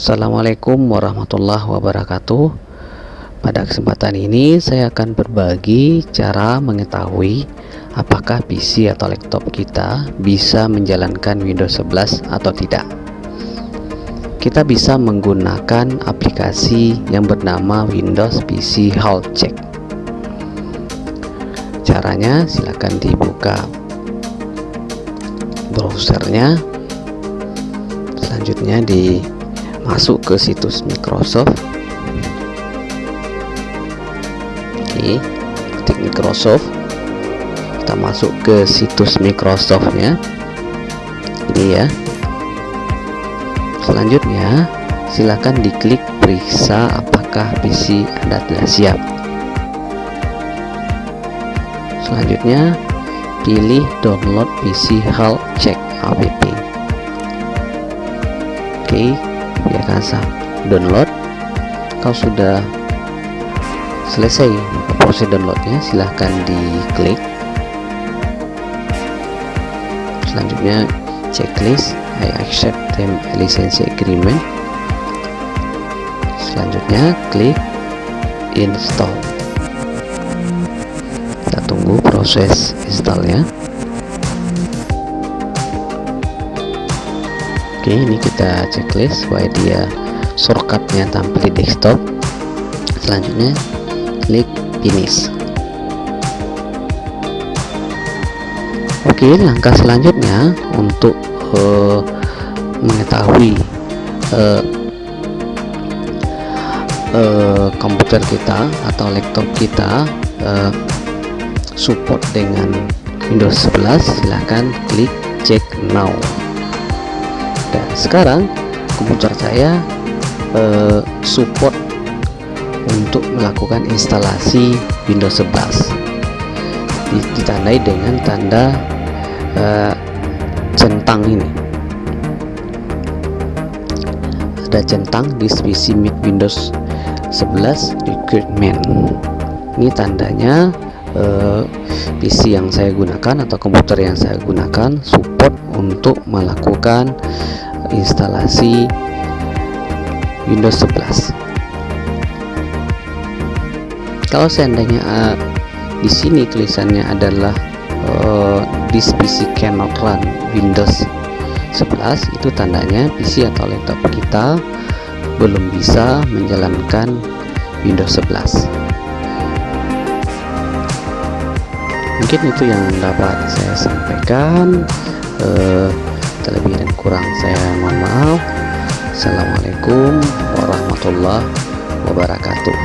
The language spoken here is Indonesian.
Assalamualaikum warahmatullahi wabarakatuh. Pada kesempatan ini saya akan berbagi cara mengetahui apakah PC atau laptop kita bisa menjalankan Windows 11 atau tidak. Kita bisa menggunakan aplikasi yang bernama Windows PC Health Check. Caranya silakan dibuka browsernya. Selanjutnya di masuk ke situs Microsoft. Oke ketik Microsoft. Kita masuk ke situs Microsoftnya. Ini ya. Selanjutnya silahkan diklik periksa apakah PC Anda telah siap. Selanjutnya pilih download PC Health Check app oke biarkan sah download. Kalau sudah selesai proses downloadnya silahkan diklik. Selanjutnya checklist. I accept them license agreement. Selanjutnya klik install. Kita tunggu proses installnya Oke ini kita checklist supaya dia shortcutnya tampil di desktop. Selanjutnya klik finish. Oke langkah selanjutnya untuk uh, mengetahui uh, uh, komputer kita atau laptop kita uh, support dengan Windows 11 silahkan klik check now sekarang komputer saya eh, support untuk melakukan instalasi Windows 11 ditandai dengan tanda eh, centang ini. Ada centang di Meet Windows 11 requirement ini tandanya eh, PC yang saya gunakan atau komputer yang saya gunakan support untuk melakukan instalasi Windows 11 kalau seandainya uh, di sini tulisannya adalah uh, this PC cannot run Windows 11 itu tandanya PC atau laptop kita belum bisa menjalankan Windows 11 mungkin itu yang dapat saya sampaikan uh, terlebih kurang saya mohon maaf. Assalamualaikum warahmatullahi wabarakatuh